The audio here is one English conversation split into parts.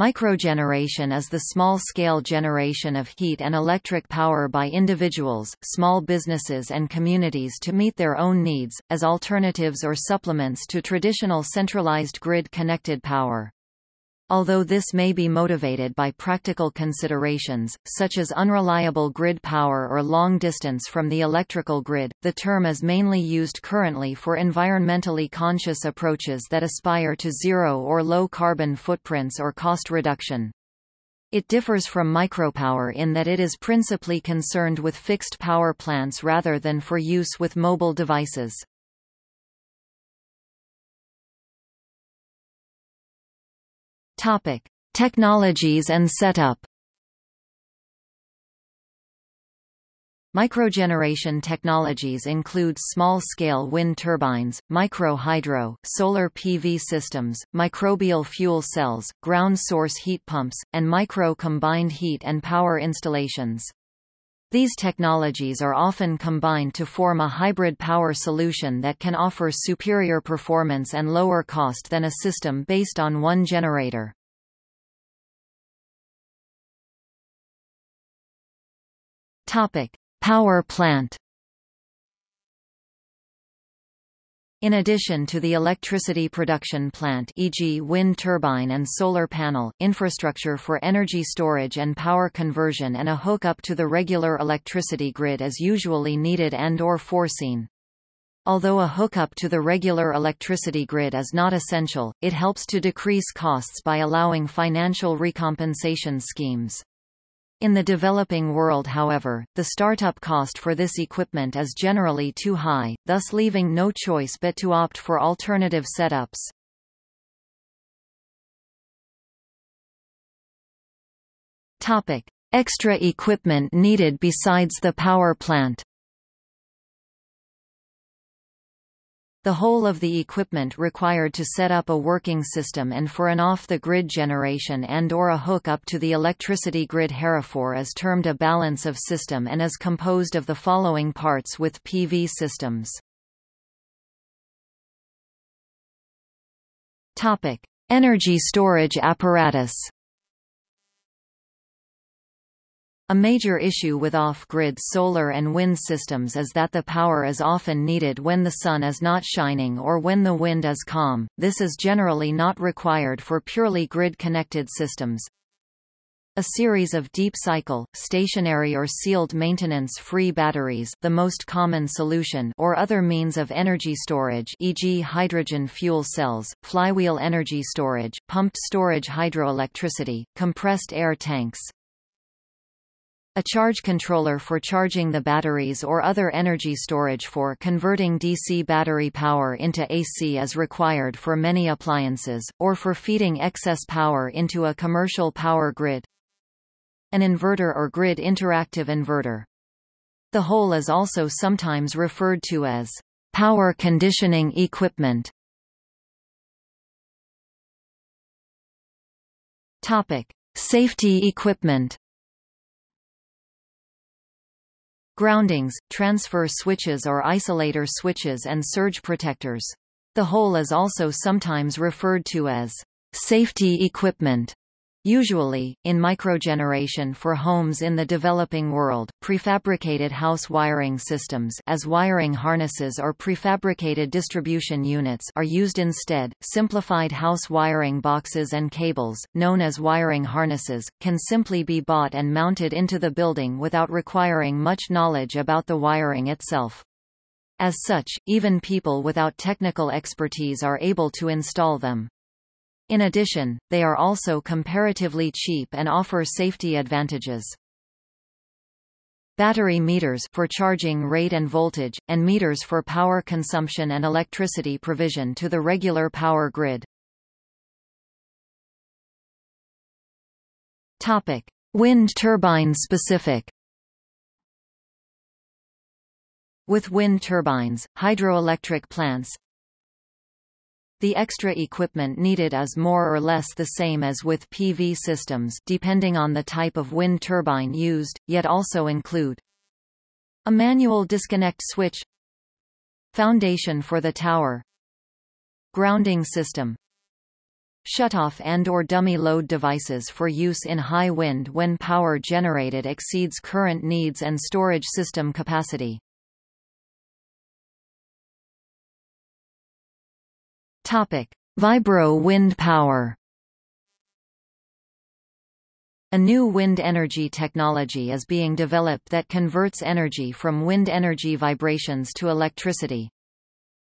Microgeneration is the small-scale generation of heat and electric power by individuals, small businesses and communities to meet their own needs, as alternatives or supplements to traditional centralized grid-connected power. Although this may be motivated by practical considerations, such as unreliable grid power or long distance from the electrical grid, the term is mainly used currently for environmentally conscious approaches that aspire to zero or low carbon footprints or cost reduction. It differs from micropower in that it is principally concerned with fixed power plants rather than for use with mobile devices. Topic: Technologies and setup. Microgeneration technologies include small-scale wind turbines, micro-hydro, solar PV systems, microbial fuel cells, ground source heat pumps, and micro-combined heat and power installations. These technologies are often combined to form a hybrid power solution that can offer superior performance and lower cost than a system based on one generator. Topic: Power plant In addition to the electricity production plant e.g. wind turbine and solar panel, infrastructure for energy storage and power conversion and a hookup to the regular electricity grid is usually needed and or foreseen. Although a hookup to the regular electricity grid is not essential, it helps to decrease costs by allowing financial recompensation schemes. In the developing world however, the startup cost for this equipment is generally too high, thus leaving no choice but to opt for alternative setups. Topic: Extra equipment needed besides the power plant. The whole of the equipment required to set up a working system and for an off-the-grid generation and or a hook-up to the electricity grid Hereford is termed a balance of system and is composed of the following parts with PV systems. Energy storage apparatus A major issue with off-grid solar and wind systems is that the power is often needed when the sun is not shining or when the wind is calm. This is generally not required for purely grid-connected systems. A series of deep cycle, stationary or sealed maintenance-free batteries the most common solution or other means of energy storage e.g. hydrogen fuel cells, flywheel energy storage, pumped storage hydroelectricity, compressed air tanks, a charge controller for charging the batteries or other energy storage for converting DC battery power into AC is required for many appliances, or for feeding excess power into a commercial power grid. An inverter or grid interactive inverter. The whole is also sometimes referred to as power conditioning equipment. Topic: Safety equipment. Groundings, transfer switches or isolator switches and surge protectors. The whole is also sometimes referred to as safety equipment. Usually, in microgeneration for homes in the developing world, prefabricated house wiring systems as wiring harnesses or prefabricated distribution units are used instead. Simplified house wiring boxes and cables, known as wiring harnesses, can simply be bought and mounted into the building without requiring much knowledge about the wiring itself. As such, even people without technical expertise are able to install them. In addition, they are also comparatively cheap and offer safety advantages. Battery meters for charging rate and voltage, and meters for power consumption and electricity provision to the regular power grid. Topic: Wind turbine specific. With wind turbines, hydroelectric plants, the extra equipment needed is more or less the same as with PV systems depending on the type of wind turbine used, yet also include a manual disconnect switch foundation for the tower grounding system Shutoff and or dummy load devices for use in high wind when power generated exceeds current needs and storage system capacity. Topic: Vibro wind power. A new wind energy technology is being developed that converts energy from wind energy vibrations to electricity.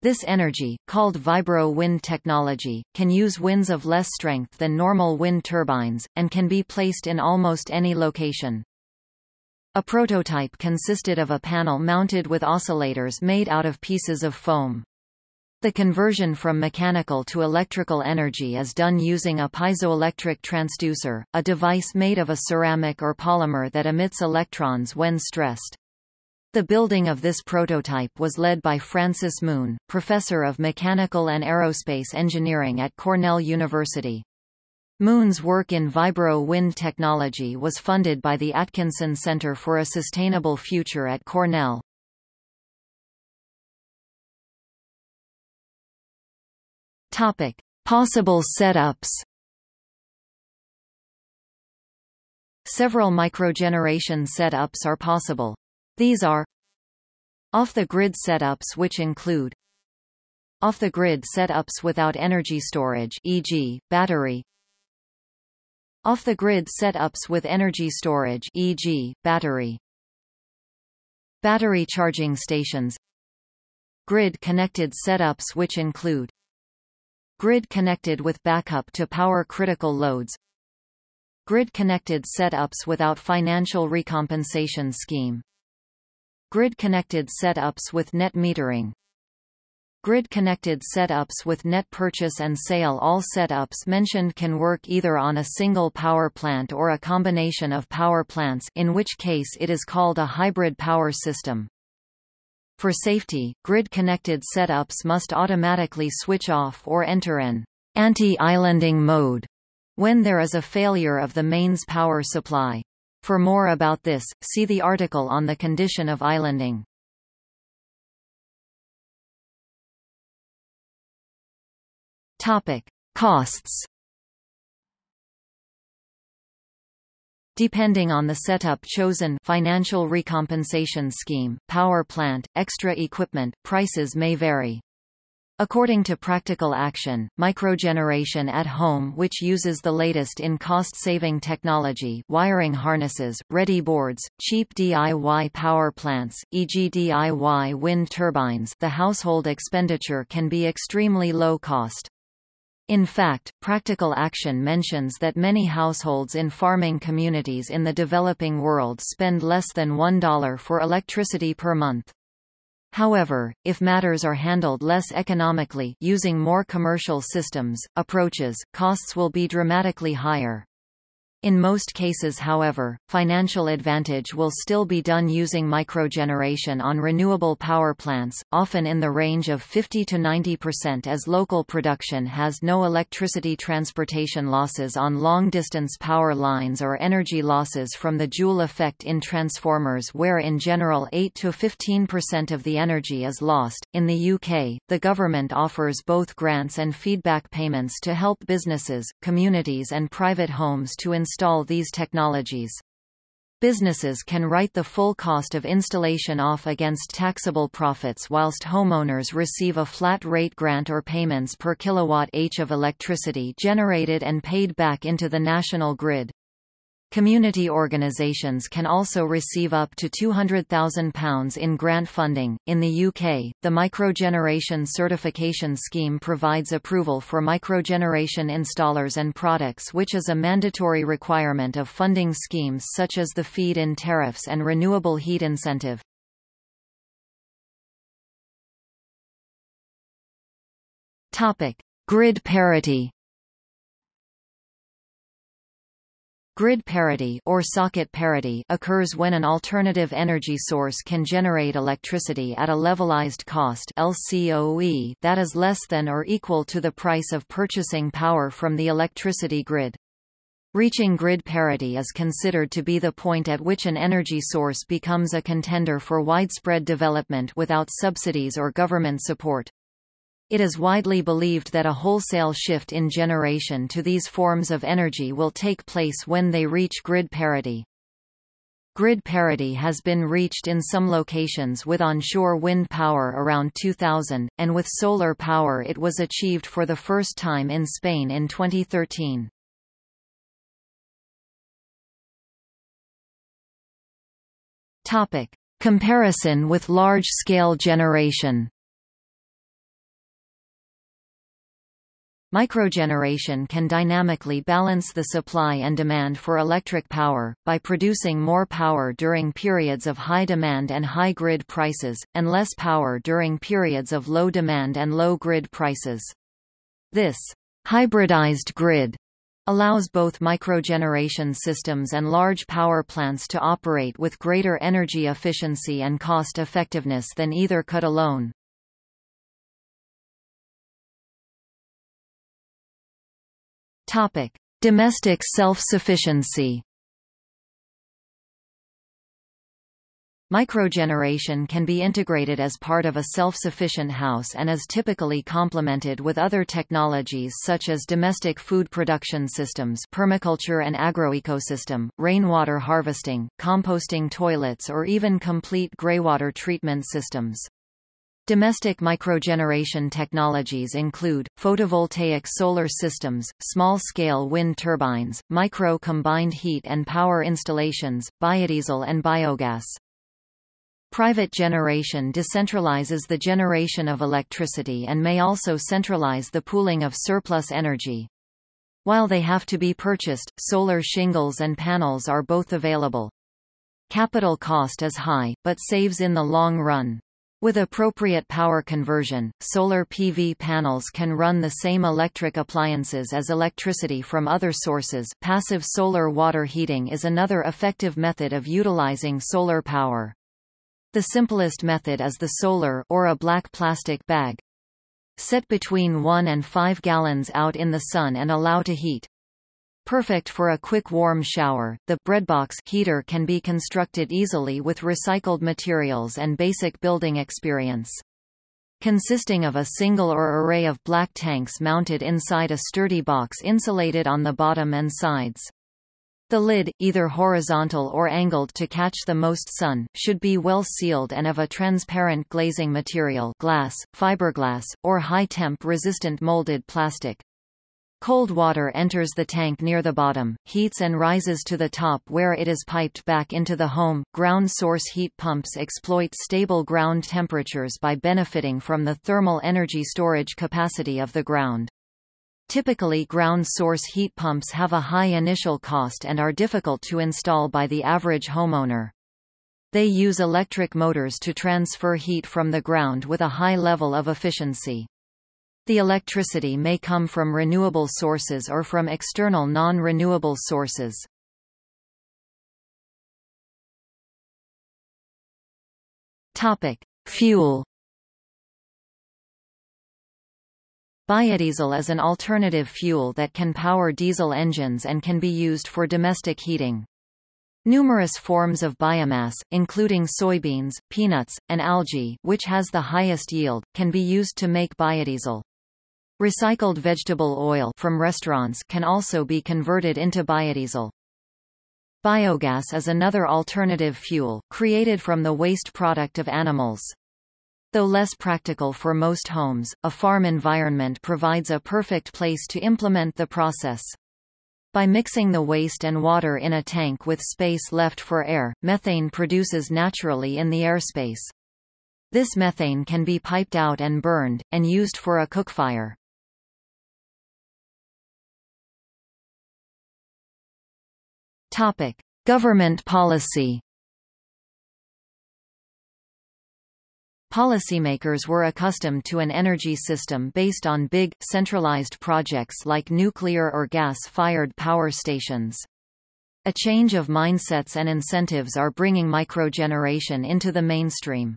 This energy, called vibro wind technology, can use winds of less strength than normal wind turbines, and can be placed in almost any location. A prototype consisted of a panel mounted with oscillators made out of pieces of foam. The conversion from mechanical to electrical energy is done using a piezoelectric transducer, a device made of a ceramic or polymer that emits electrons when stressed. The building of this prototype was led by Francis Moon, professor of mechanical and aerospace engineering at Cornell University. Moon's work in vibro wind technology was funded by the Atkinson Center for a Sustainable Future at Cornell. Topic: Possible setups. Several microgeneration setups are possible. These are off-the-grid setups which include off-the-grid setups without energy storage e.g., battery off-the-grid setups with energy storage e.g., battery battery charging stations grid-connected setups which include grid connected with backup to power critical loads grid-connected setups without financial recompensation scheme Grid-connected setups with net metering Grid-connected setups with net purchase and sale All setups mentioned can work either on a single power plant or a combination of power plants in which case it is called a hybrid power system. For safety, grid-connected setups must automatically switch off or enter an anti-islanding mode when there is a failure of the mains power supply. For more about this, see the article on the condition of islanding. Topic: Costs. Depending on the setup chosen financial recompensation scheme, power plant, extra equipment, prices may vary. According to Practical Action, microgeneration at home which uses the latest in cost-saving technology wiring harnesses, ready boards, cheap DIY power plants, e.g. DIY wind turbines the household expenditure can be extremely low cost. In fact, Practical Action mentions that many households in farming communities in the developing world spend less than $1 for electricity per month. However, if matters are handled less economically using more commercial systems, approaches, costs will be dramatically higher. In most cases however, financial advantage will still be done using microgeneration on renewable power plants, often in the range of 50 to 90% as local production has no electricity transportation losses on long-distance power lines or energy losses from the Joule effect in transformers where in general 8 to 15% of the energy is lost. In the UK, the government offers both grants and feedback payments to help businesses, communities and private homes to install install these technologies. Businesses can write the full cost of installation off against taxable profits whilst homeowners receive a flat rate grant or payments per kilowatt-h of electricity generated and paid back into the national grid. Community organisations can also receive up to £200,000 in grant funding. In the UK, the Microgeneration Certification Scheme provides approval for microgeneration installers and products, which is a mandatory requirement of funding schemes such as the feed in tariffs and renewable heat incentive. Topic: Grid parity. Grid parity or socket parity occurs when an alternative energy source can generate electricity at a levelized cost LCOE that is less than or equal to the price of purchasing power from the electricity grid. Reaching grid parity is considered to be the point at which an energy source becomes a contender for widespread development without subsidies or government support. It is widely believed that a wholesale shift in generation to these forms of energy will take place when they reach grid parity. Grid parity has been reached in some locations with onshore wind power around 2000, and with solar power it was achieved for the first time in Spain in 2013. Topic. Comparison with large-scale generation Microgeneration can dynamically balance the supply and demand for electric power, by producing more power during periods of high demand and high grid prices, and less power during periods of low demand and low grid prices. This hybridized grid allows both microgeneration systems and large power plants to operate with greater energy efficiency and cost effectiveness than either could alone. Topic: Domestic self-sufficiency. Microgeneration can be integrated as part of a self-sufficient house and is typically complemented with other technologies such as domestic food production systems permaculture and agroecosystem, rainwater harvesting, composting toilets or even complete greywater treatment systems. Domestic microgeneration technologies include, photovoltaic solar systems, small-scale wind turbines, micro-combined heat and power installations, biodiesel and biogas. Private generation decentralizes the generation of electricity and may also centralize the pooling of surplus energy. While they have to be purchased, solar shingles and panels are both available. Capital cost is high, but saves in the long run. With appropriate power conversion, solar PV panels can run the same electric appliances as electricity from other sources. Passive solar water heating is another effective method of utilizing solar power. The simplest method is the solar or a black plastic bag. Set between 1 and 5 gallons out in the sun and allow to heat. Perfect for a quick warm shower, the breadbox heater can be constructed easily with recycled materials and basic building experience. Consisting of a single or array of black tanks mounted inside a sturdy box insulated on the bottom and sides. The lid, either horizontal or angled to catch the most sun, should be well sealed and of a transparent glazing material glass, fiberglass, or high-temp resistant molded plastic. Cold water enters the tank near the bottom, heats and rises to the top where it is piped back into the home. Ground source heat pumps exploit stable ground temperatures by benefiting from the thermal energy storage capacity of the ground. Typically ground source heat pumps have a high initial cost and are difficult to install by the average homeowner. They use electric motors to transfer heat from the ground with a high level of efficiency. The electricity may come from renewable sources or from external non-renewable sources. Topic: Fuel. Biodiesel is an alternative fuel that can power diesel engines and can be used for domestic heating. Numerous forms of biomass, including soybeans, peanuts, and algae, which has the highest yield, can be used to make biodiesel. Recycled vegetable oil from restaurants can also be converted into biodiesel. Biogas is another alternative fuel, created from the waste product of animals. Though less practical for most homes, a farm environment provides a perfect place to implement the process. By mixing the waste and water in a tank with space left for air, methane produces naturally in the airspace. This methane can be piped out and burned, and used for a cookfire. Topic: Government policy. Policymakers were accustomed to an energy system based on big, centralized projects like nuclear or gas-fired power stations. A change of mindsets and incentives are bringing microgeneration into the mainstream.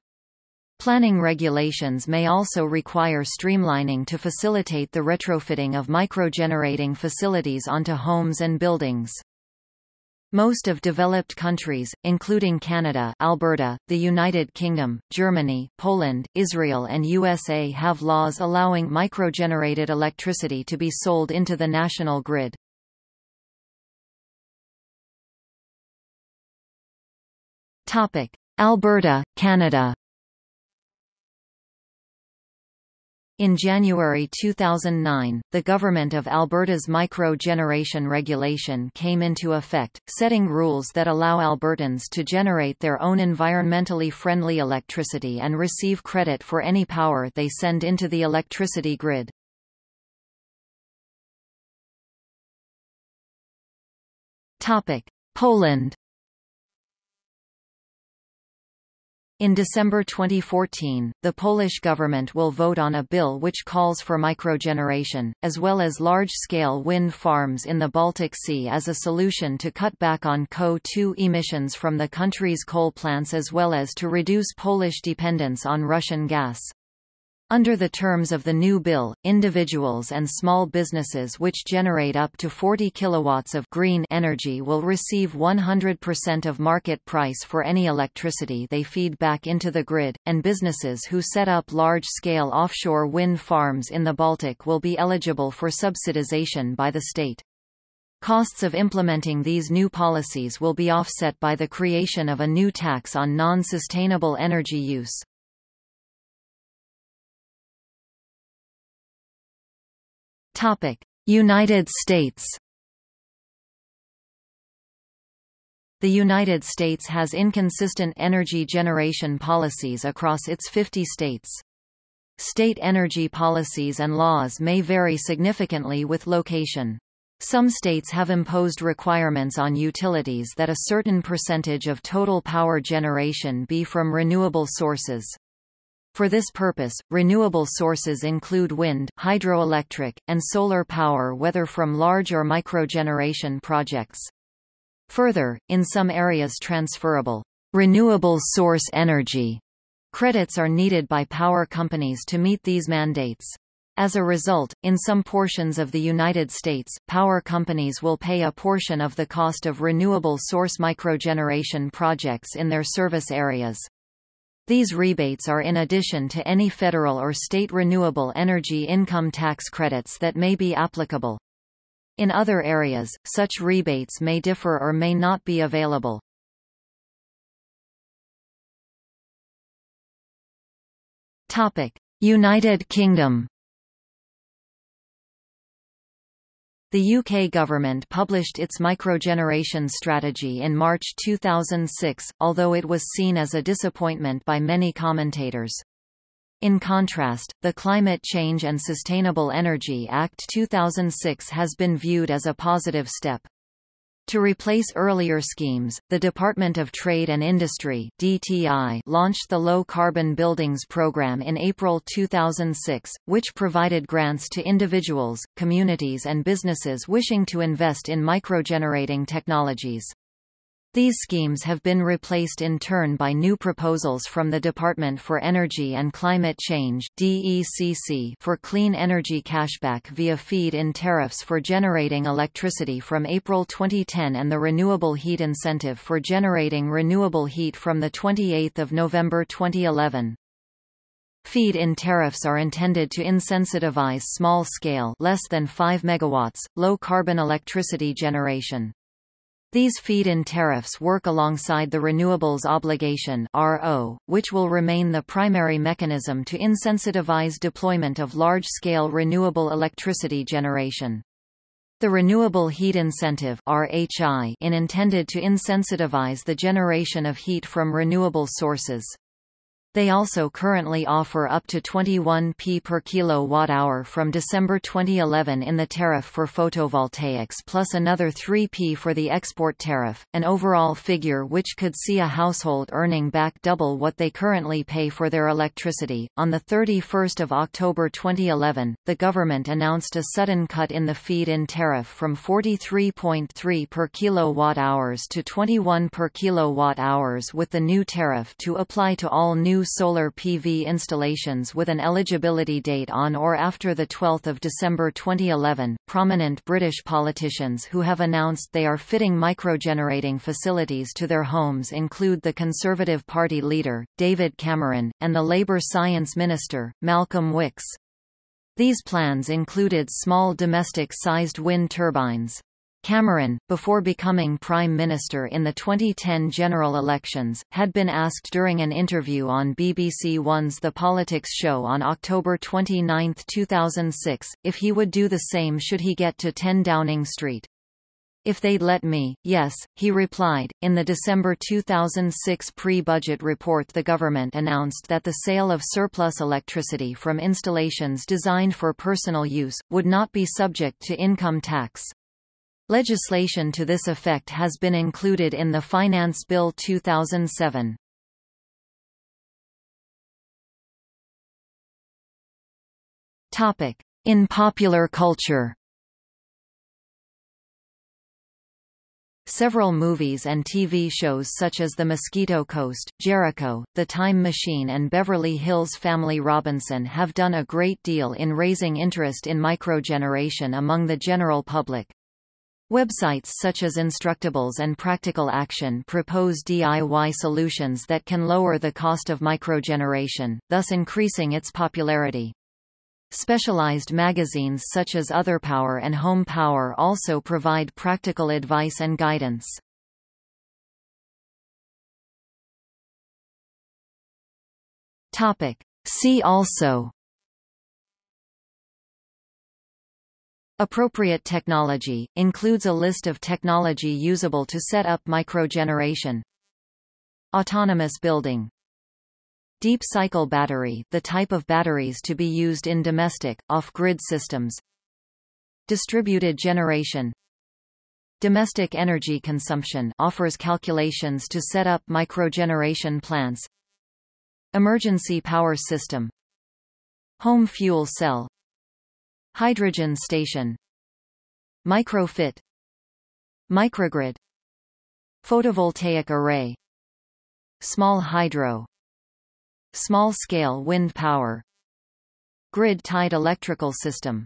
Planning regulations may also require streamlining to facilitate the retrofitting of microgenerating facilities onto homes and buildings. Most of developed countries, including Canada Alberta, the United Kingdom, Germany, Poland, Israel and USA have laws allowing microgenerated electricity to be sold into the national grid. Alberta, Canada In January 2009, the Government of Alberta's micro-generation regulation came into effect, setting rules that allow Albertans to generate their own environmentally friendly electricity and receive credit for any power they send into the electricity grid. Poland In December 2014, the Polish government will vote on a bill which calls for microgeneration, as well as large-scale wind farms in the Baltic Sea as a solution to cut back on CO2 emissions from the country's coal plants as well as to reduce Polish dependence on Russian gas. Under the terms of the new bill, individuals and small businesses which generate up to 40 kilowatts of green energy will receive 100% of market price for any electricity they feed back into the grid, and businesses who set up large-scale offshore wind farms in the Baltic will be eligible for subsidization by the state. Costs of implementing these new policies will be offset by the creation of a new tax on non-sustainable energy use. United States The United States has inconsistent energy generation policies across its 50 states. State energy policies and laws may vary significantly with location. Some states have imposed requirements on utilities that a certain percentage of total power generation be from renewable sources. For this purpose, renewable sources include wind, hydroelectric, and solar power whether from large or microgeneration projects. Further, in some areas transferable renewable source energy credits are needed by power companies to meet these mandates. As a result, in some portions of the United States, power companies will pay a portion of the cost of renewable source microgeneration projects in their service areas. These rebates are in addition to any federal or state renewable energy income tax credits that may be applicable. In other areas, such rebates may differ or may not be available. United Kingdom The UK government published its microgeneration strategy in March 2006, although it was seen as a disappointment by many commentators. In contrast, the Climate Change and Sustainable Energy Act 2006 has been viewed as a positive step. To replace earlier schemes, the Department of Trade and Industry (DTI) launched the Low Carbon Buildings Program in April 2006, which provided grants to individuals, communities and businesses wishing to invest in microgenerating technologies. These schemes have been replaced in turn by new proposals from the Department for Energy and Climate Change DECC for clean energy cashback via feed-in tariffs for generating electricity from April 2010 and the Renewable Heat Incentive for generating renewable heat from 28 November 2011. Feed-in tariffs are intended to incentivize small-scale less than 5 megawatts, low-carbon electricity generation. These feed-in tariffs work alongside the Renewables Obligation (RO), which will remain the primary mechanism to incentivize deployment of large-scale renewable electricity generation. The Renewable Heat Incentive (RHI) in intended to incentivize the generation of heat from renewable sources. They also currently offer up to 21p per kilowatt-hour from December 2011 in the tariff for photovoltaics plus another 3p for the export tariff, an overall figure which could see a household earning back double what they currently pay for their electricity. On the 31st of October 2011, the government announced a sudden cut in the feed-in tariff from 43.3 per kilowatt-hours to 21 per kilowatt-hours with the new tariff to apply to all new solar PV installations with an eligibility date on or after 12 December 2011. Prominent British politicians who have announced they are fitting microgenerating facilities to their homes include the Conservative Party leader, David Cameron, and the Labour Science Minister, Malcolm Wicks. These plans included small domestic-sized wind turbines. Cameron, before becoming Prime Minister in the 2010 general elections, had been asked during an interview on BBC One's The Politics show on October 29, 2006, if he would do the same should he get to 10 Downing Street. If they'd let me, yes, he replied. In the December 2006 pre-budget report the government announced that the sale of surplus electricity from installations designed for personal use, would not be subject to income tax. Legislation to this effect has been included in the Finance Bill 2007. Topic: In popular culture. Several movies and TV shows such as The Mosquito Coast, Jericho, The Time Machine and Beverly Hills Family Robinson have done a great deal in raising interest in microgeneration among the general public. Websites such as Instructables and Practical Action propose DIY solutions that can lower the cost of microgeneration, thus increasing its popularity. Specialized magazines such as Otherpower and Home Power also provide practical advice and guidance. See also Appropriate technology, includes a list of technology usable to set up microgeneration. Autonomous building. Deep cycle battery the type of batteries to be used in domestic, off-grid systems. Distributed generation. Domestic energy consumption offers calculations to set up microgeneration plants. Emergency power system. Home fuel cell Hydrogen station Microfit Microgrid Photovoltaic array Small hydro Small-scale wind power Grid-tied electrical system